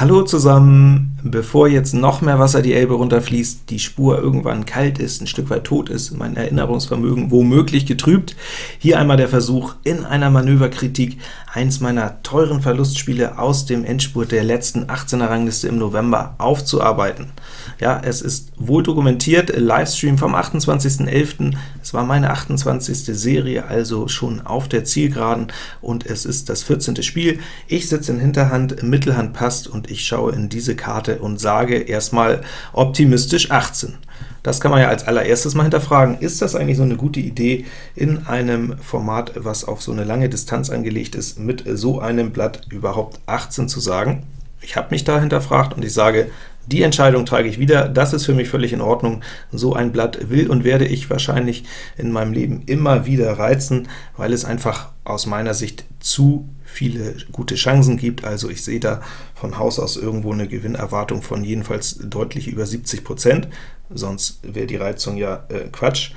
Hallo zusammen! Bevor jetzt noch mehr Wasser die Elbe runterfließt, die Spur irgendwann kalt ist, ein Stück weit tot ist, mein Erinnerungsvermögen womöglich getrübt, hier einmal der Versuch, in einer Manöverkritik eins meiner teuren Verlustspiele aus dem Endspurt der letzten 18er Rangliste im November aufzuarbeiten. Ja, es ist wohl dokumentiert, Livestream vom 28.11., es war meine 28. Serie, also schon auf der Zielgeraden, und es ist das 14. Spiel. Ich sitze in Hinterhand, Mittelhand passt, und ich schaue in diese Karte und sage erstmal optimistisch 18. Das kann man ja als allererstes mal hinterfragen. Ist das eigentlich so eine gute Idee, in einem Format, was auf so eine lange Distanz angelegt ist, mit so einem Blatt überhaupt 18 zu sagen? Ich habe mich da hinterfragt und ich sage, die Entscheidung trage ich wieder, das ist für mich völlig in Ordnung. So ein Blatt will und werde ich wahrscheinlich in meinem Leben immer wieder reizen, weil es einfach aus meiner Sicht zu viele gute Chancen gibt. Also ich sehe da von Haus aus irgendwo eine Gewinnerwartung von jedenfalls deutlich über 70%, sonst wäre die Reizung ja äh, Quatsch.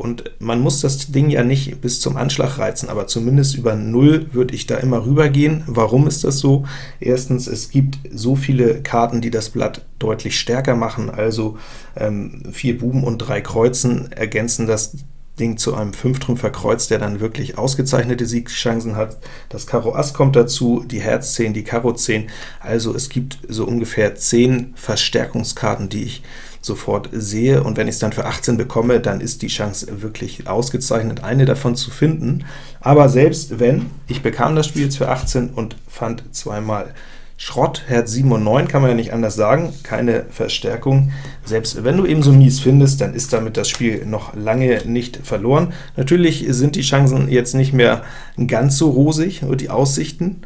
Und man muss das Ding ja nicht bis zum Anschlag reizen, aber zumindest über 0 würde ich da immer rübergehen. Warum ist das so? Erstens, es gibt so viele Karten, die das Blatt deutlich stärker machen, also ähm, vier Buben und drei Kreuzen ergänzen das Ding zu einem Fünftrümpfer Kreuz, der dann wirklich ausgezeichnete Siegchancen hat. Das Karo Ass kommt dazu, die Herz 10, die Karo 10, also es gibt so ungefähr 10 Verstärkungskarten, die ich sofort sehe, und wenn ich es dann für 18 bekomme, dann ist die Chance wirklich ausgezeichnet, eine davon zu finden. Aber selbst wenn, ich bekam das Spiel jetzt für 18 und fand zweimal Schrott, Herz 7 und 9 kann man ja nicht anders sagen, keine Verstärkung. Selbst wenn du eben so mies findest, dann ist damit das Spiel noch lange nicht verloren. Natürlich sind die Chancen jetzt nicht mehr ganz so rosig, nur die Aussichten,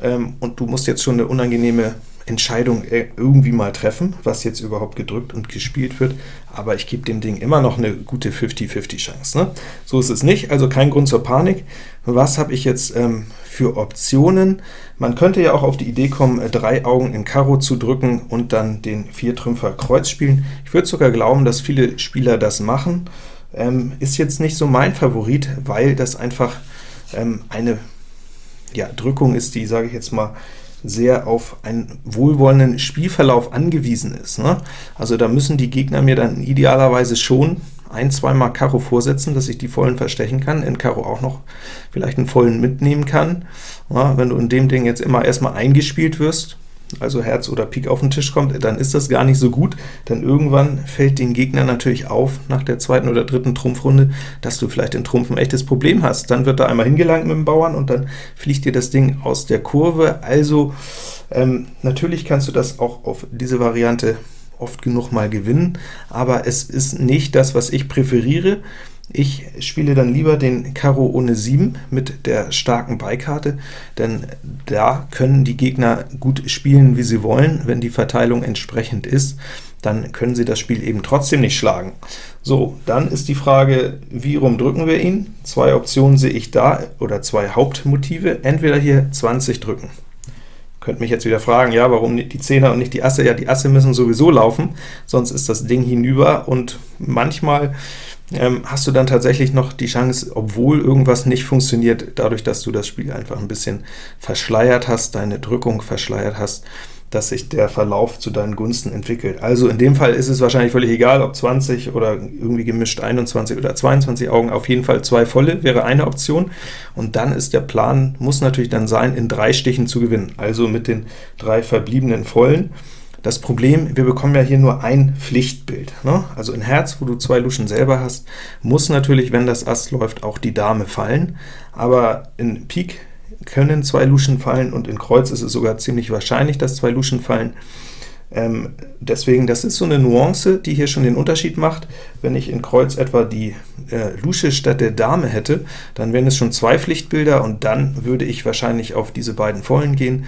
ähm, und du musst jetzt schon eine unangenehme Entscheidung äh, irgendwie mal treffen, was jetzt überhaupt gedrückt und gespielt wird, aber ich gebe dem Ding immer noch eine gute 50-50 Chance. Ne? So ist es nicht, also kein Grund zur Panik. Was habe ich jetzt ähm, für Optionen? Man könnte ja auch auf die Idee kommen, äh, drei Augen in Karo zu drücken und dann den Viertrümpfer Kreuz spielen. Ich würde sogar glauben, dass viele Spieler das machen. Ähm, ist jetzt nicht so mein Favorit, weil das einfach ähm, eine ja, Drückung ist, die, sage ich jetzt mal, sehr auf einen wohlwollenden Spielverlauf angewiesen ist. Ne? Also da müssen die Gegner mir dann idealerweise schon ein, zweimal Karo vorsetzen, dass ich die vollen verstechen kann, in Karo auch noch vielleicht einen vollen mitnehmen kann. Ja, wenn du in dem Ding jetzt immer erstmal eingespielt wirst, also Herz oder Pik auf den Tisch kommt, dann ist das gar nicht so gut, denn irgendwann fällt den Gegner natürlich auf, nach der zweiten oder dritten Trumpfrunde, dass du vielleicht in Trumpf ein echtes Problem hast. Dann wird da einmal hingelangt mit dem Bauern, und dann fliegt dir das Ding aus der Kurve. Also ähm, natürlich kannst du das auch auf diese Variante oft genug mal gewinnen, aber es ist nicht das, was ich präferiere. Ich spiele dann lieber den Karo ohne 7 mit der starken Beikarte, denn da können die Gegner gut spielen, wie sie wollen. Wenn die Verteilung entsprechend ist, dann können sie das Spiel eben trotzdem nicht schlagen. So, dann ist die Frage, wie rum drücken wir ihn? Zwei Optionen sehe ich da, oder zwei Hauptmotive. Entweder hier 20 drücken. Könnt mich jetzt wieder fragen, ja, warum die Zehner und nicht die Asse? Ja, die Asse müssen sowieso laufen, sonst ist das Ding hinüber, und manchmal ähm, hast du dann tatsächlich noch die Chance, obwohl irgendwas nicht funktioniert, dadurch, dass du das Spiel einfach ein bisschen verschleiert hast, deine Drückung verschleiert hast, dass sich der Verlauf zu deinen Gunsten entwickelt. Also in dem Fall ist es wahrscheinlich völlig egal, ob 20 oder irgendwie gemischt 21 oder 22 Augen, auf jeden Fall zwei volle wäre eine Option, und dann ist der Plan, muss natürlich dann sein, in drei Stichen zu gewinnen, also mit den drei verbliebenen vollen. Das Problem, wir bekommen ja hier nur ein Pflichtbild. Ne? Also in Herz, wo du zwei Luschen selber hast, muss natürlich, wenn das Ass läuft, auch die Dame fallen, aber in Pik können zwei Luschen fallen, und in Kreuz ist es sogar ziemlich wahrscheinlich, dass zwei Luschen fallen. Ähm, deswegen, das ist so eine Nuance, die hier schon den Unterschied macht. Wenn ich in Kreuz etwa die äh, Lusche statt der Dame hätte, dann wären es schon zwei Pflichtbilder, und dann würde ich wahrscheinlich auf diese beiden Vollen gehen.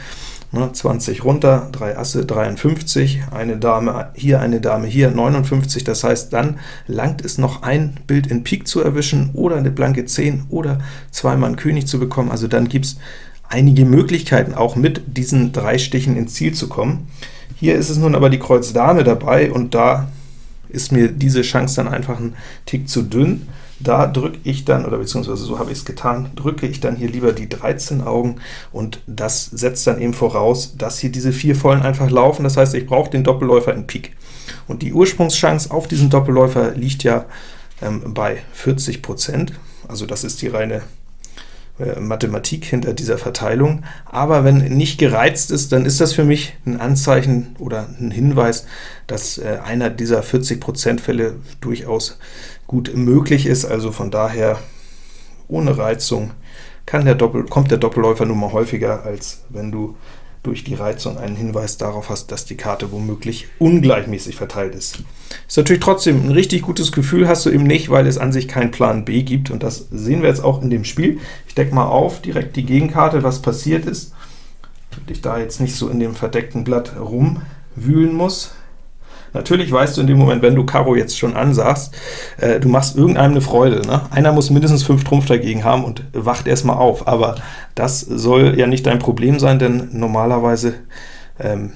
20 runter, 3 Asse, 53, eine Dame hier, eine Dame hier, 59, das heißt, dann langt es noch ein Bild in Pik zu erwischen, oder eine blanke 10, oder zweimal einen König zu bekommen, also dann gibt es einige Möglichkeiten, auch mit diesen drei Stichen ins Ziel zu kommen. Hier ist es nun aber die Kreuz Dame dabei, und da ist mir diese Chance dann einfach ein Tick zu dünn. Da drücke ich dann, oder beziehungsweise so habe ich es getan, drücke ich dann hier lieber die 13 Augen, und das setzt dann eben voraus, dass hier diese vier Vollen einfach laufen. Das heißt, ich brauche den Doppelläufer in Pik. Und die Ursprungschance auf diesen Doppelläufer liegt ja ähm, bei 40%, also das ist die reine Mathematik hinter dieser Verteilung, aber wenn nicht gereizt ist, dann ist das für mich ein Anzeichen oder ein Hinweis, dass äh, einer dieser 40% Fälle durchaus gut möglich ist, also von daher ohne Reizung der Doppel kommt der Doppelläufer nun mal häufiger, als wenn du durch die Reizung einen Hinweis darauf hast, dass die Karte womöglich ungleichmäßig verteilt ist. Ist natürlich trotzdem ein richtig gutes Gefühl, hast du eben nicht, weil es an sich keinen Plan B gibt, und das sehen wir jetzt auch in dem Spiel. Ich decke mal auf, direkt die Gegenkarte, was passiert ist, damit ich da jetzt nicht so in dem verdeckten Blatt rumwühlen muss. Natürlich weißt du in dem Moment, wenn du Karo jetzt schon ansagst, äh, du machst irgendeinem eine Freude. Ne? Einer muss mindestens 5 Trumpf dagegen haben und wacht erstmal auf, aber das soll ja nicht dein Problem sein, denn normalerweise ähm,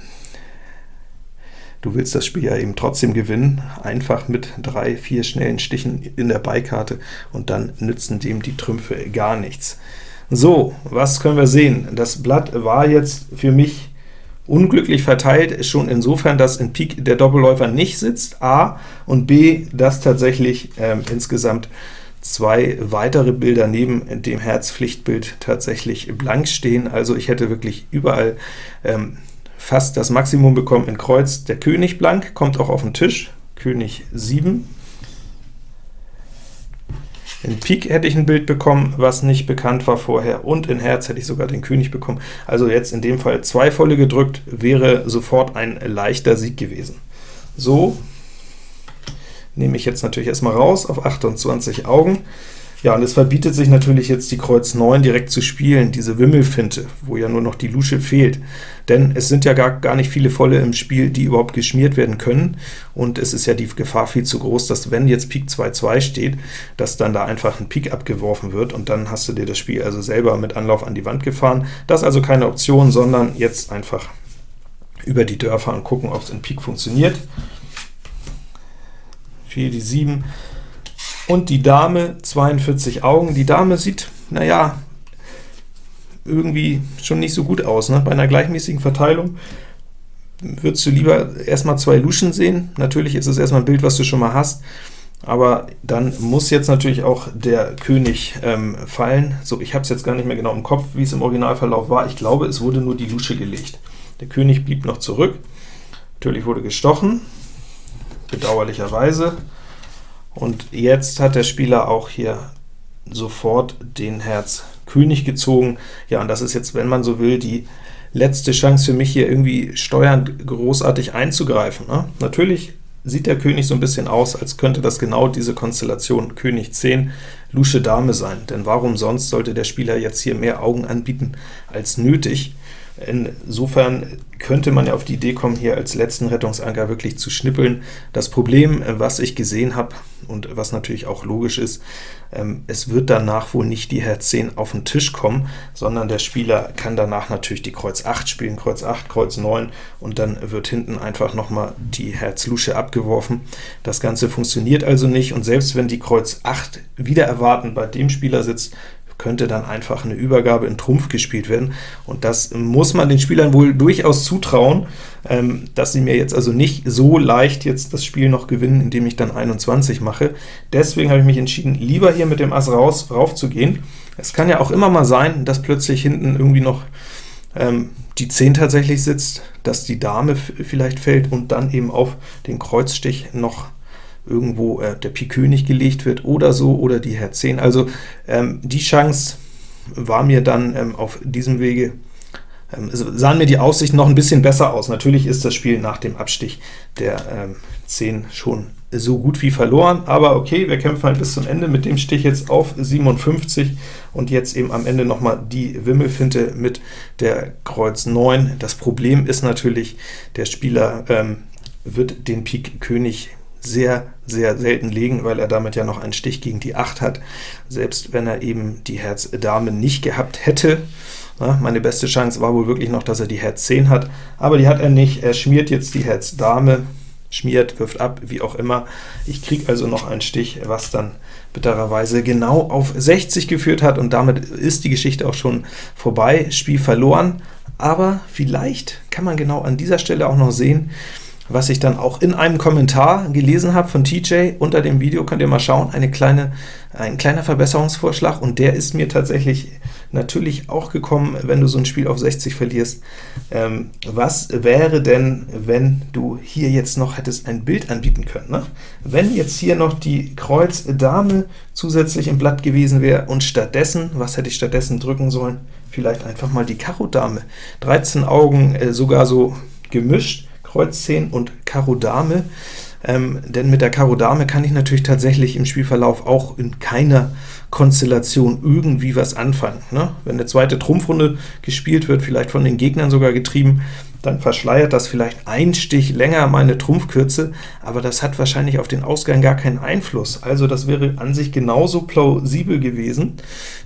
Du willst das Spiel ja eben trotzdem gewinnen, einfach mit drei, vier schnellen Stichen in der Beikarte, und dann nützen dem die Trümpfe gar nichts. So, was können wir sehen? Das Blatt war jetzt für mich unglücklich verteilt, ist schon insofern, dass in Pik der Doppelläufer nicht sitzt, a, und b, dass tatsächlich ähm, insgesamt zwei weitere Bilder neben dem Herzpflichtbild tatsächlich blank stehen. Also ich hätte wirklich überall ähm, fast das Maximum bekommen in Kreuz. Der König blank kommt auch auf den Tisch, König 7, in Pik hätte ich ein Bild bekommen, was nicht bekannt war vorher, und in Herz hätte ich sogar den König bekommen. Also jetzt in dem Fall zwei volle gedrückt, wäre sofort ein leichter Sieg gewesen. So nehme ich jetzt natürlich erstmal raus auf 28 Augen. Ja, und es verbietet sich natürlich jetzt die Kreuz 9 direkt zu spielen, diese Wimmelfinte, wo ja nur noch die Lusche fehlt. Denn es sind ja gar, gar nicht viele Volle im Spiel, die überhaupt geschmiert werden können, und es ist ja die Gefahr viel zu groß, dass wenn jetzt Pik 2-2 steht, dass dann da einfach ein Pik abgeworfen wird, und dann hast du dir das Spiel also selber mit Anlauf an die Wand gefahren. Das ist also keine Option, sondern jetzt einfach über die Dörfer und gucken, ob es in Pik funktioniert. 4, die 7, und die Dame 42 Augen. Die Dame sieht, naja, irgendwie schon nicht so gut aus. Ne? Bei einer gleichmäßigen Verteilung würdest du lieber erstmal zwei Luschen sehen. Natürlich ist es erstmal ein Bild, was du schon mal hast, aber dann muss jetzt natürlich auch der König ähm, fallen. So, ich habe es jetzt gar nicht mehr genau im Kopf, wie es im Originalverlauf war. Ich glaube, es wurde nur die Lusche gelegt. Der König blieb noch zurück. Natürlich wurde gestochen, bedauerlicherweise. Und jetzt hat der Spieler auch hier sofort den Herz König gezogen. Ja, und das ist jetzt, wenn man so will, die letzte Chance für mich hier irgendwie steuernd großartig einzugreifen. Ne? Natürlich sieht der König so ein bisschen aus, als könnte das genau diese Konstellation König 10, Lusche Dame sein, denn warum sonst sollte der Spieler jetzt hier mehr Augen anbieten als nötig? Insofern könnte man ja auf die Idee kommen, hier als letzten Rettungsanker wirklich zu schnippeln. Das Problem, äh, was ich gesehen habe, und was natürlich auch logisch ist, ähm, es wird danach wohl nicht die Herz 10 auf den Tisch kommen, sondern der Spieler kann danach natürlich die Kreuz 8 spielen, Kreuz 8, Kreuz 9, und dann wird hinten einfach nochmal die Herz Lusche abgeworfen. Das Ganze funktioniert also nicht, und selbst wenn die Kreuz 8 wieder erwarten bei dem Spieler sitzt, könnte dann einfach eine Übergabe in Trumpf gespielt werden, und das muss man den Spielern wohl durchaus zutrauen, ähm, dass sie mir jetzt also nicht so leicht jetzt das Spiel noch gewinnen, indem ich dann 21 mache. Deswegen habe ich mich entschieden, lieber hier mit dem Ass raus, rauf zu gehen. Es kann ja auch immer mal sein, dass plötzlich hinten irgendwie noch ähm, die 10 tatsächlich sitzt, dass die Dame vielleicht fällt und dann eben auf den Kreuzstich noch irgendwo äh, der Pik König gelegt wird oder so, oder die Herz 10. Also ähm, die Chance war mir dann ähm, auf diesem Wege, ähm, sahen mir die Aussichten noch ein bisschen besser aus. Natürlich ist das Spiel nach dem Abstich der ähm, 10 schon so gut wie verloren, aber okay, wir kämpfen halt bis zum Ende mit dem Stich jetzt auf 57 und jetzt eben am Ende nochmal die Wimmelfinte mit der Kreuz 9. Das Problem ist natürlich, der Spieler ähm, wird den Pik König sehr, sehr selten legen, weil er damit ja noch einen Stich gegen die 8 hat, selbst wenn er eben die Herz Dame nicht gehabt hätte. Ja, meine beste Chance war wohl wirklich noch, dass er die Herz 10 hat, aber die hat er nicht. Er schmiert jetzt die Herz Dame, schmiert, wirft ab, wie auch immer. Ich kriege also noch einen Stich, was dann bittererweise genau auf 60 geführt hat, und damit ist die Geschichte auch schon vorbei, Spiel verloren, aber vielleicht kann man genau an dieser Stelle auch noch sehen, was ich dann auch in einem Kommentar gelesen habe von TJ. Unter dem Video könnt ihr mal schauen, eine kleine, ein kleiner Verbesserungsvorschlag, und der ist mir tatsächlich natürlich auch gekommen, wenn du so ein Spiel auf 60 verlierst. Ähm, was wäre denn, wenn du hier jetzt noch hättest ein Bild anbieten können? Ne? Wenn jetzt hier noch die Kreuz Dame zusätzlich im Blatt gewesen wäre, und stattdessen, was hätte ich stattdessen drücken sollen? Vielleicht einfach mal die Karo Dame. 13 Augen, äh, sogar so gemischt, Kreuz 10 und Karo Dame, ähm, denn mit der Karo Dame kann ich natürlich tatsächlich im Spielverlauf auch in keiner Konstellation irgendwie was anfangen. Ne? Wenn eine zweite Trumpfrunde gespielt wird, vielleicht von den Gegnern sogar getrieben, dann verschleiert das vielleicht ein Stich länger meine Trumpfkürze, aber das hat wahrscheinlich auf den Ausgang gar keinen Einfluss. Also das wäre an sich genauso plausibel gewesen.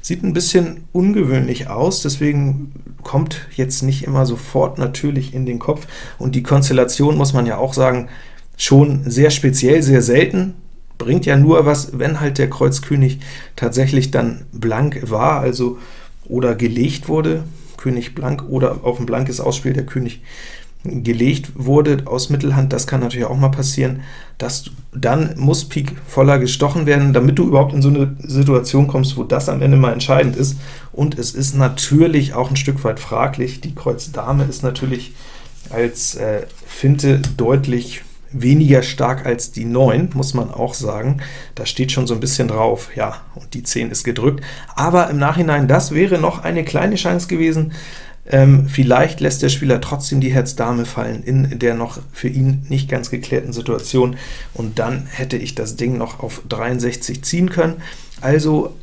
Sieht ein bisschen ungewöhnlich aus, deswegen kommt jetzt nicht immer sofort natürlich in den Kopf. Und die Konstellation, muss man ja auch sagen, schon sehr speziell, sehr selten, bringt ja nur was, wenn halt der Kreuzkönig tatsächlich dann blank war, also oder gelegt wurde, König blank, oder auf ein blankes Ausspiel der König gelegt wurde aus Mittelhand, das kann natürlich auch mal passieren, dass dann muss Pik voller gestochen werden, damit du überhaupt in so eine Situation kommst, wo das am Ende mal entscheidend ist, und es ist natürlich auch ein Stück weit fraglich, die Kreuz Dame ist natürlich als äh, Finte deutlich weniger stark als die 9, muss man auch sagen. Da steht schon so ein bisschen drauf, ja, und die 10 ist gedrückt. Aber im Nachhinein, das wäre noch eine kleine Chance gewesen. Ähm, vielleicht lässt der Spieler trotzdem die Herz-Dame fallen in der noch für ihn nicht ganz geklärten Situation, und dann hätte ich das Ding noch auf 63 ziehen können. Also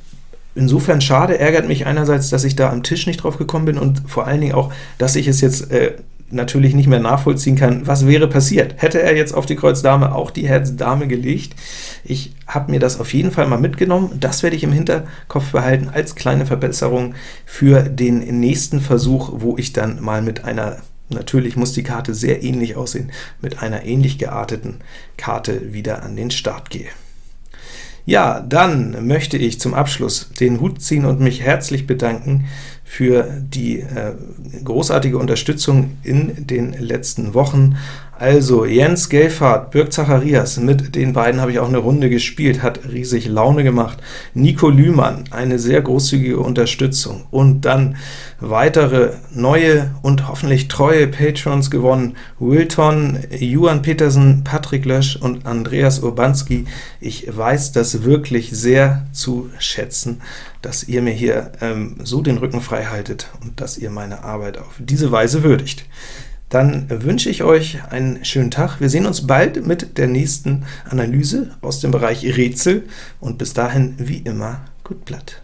insofern schade, ärgert mich einerseits, dass ich da am Tisch nicht drauf gekommen bin, und vor allen Dingen auch, dass ich es jetzt äh, natürlich nicht mehr nachvollziehen kann, was wäre passiert. Hätte er jetzt auf die Kreuz Dame auch die Herz Dame gelegt? Ich habe mir das auf jeden Fall mal mitgenommen. Das werde ich im Hinterkopf behalten als kleine Verbesserung für den nächsten Versuch, wo ich dann mal mit einer Natürlich muss die Karte sehr ähnlich aussehen, mit einer ähnlich gearteten Karte wieder an den Start gehe. Ja, dann möchte ich zum Abschluss den Hut ziehen und mich herzlich bedanken für die äh, großartige Unterstützung in den letzten Wochen. Also Jens Gelfhardt, Birk Zacharias, mit den beiden habe ich auch eine Runde gespielt, hat riesig Laune gemacht. Nico Lühmann, eine sehr großzügige Unterstützung. Und dann weitere neue und hoffentlich treue Patrons gewonnen. Wilton, Juan Petersen, Patrick Lösch und Andreas Urbanski. Ich weiß das wirklich sehr zu schätzen, dass ihr mir hier ähm, so den Rücken frei haltet und dass ihr meine Arbeit auf diese Weise würdigt dann wünsche ich euch einen schönen Tag. Wir sehen uns bald mit der nächsten Analyse aus dem Bereich Rätsel, und bis dahin wie immer gut Blatt.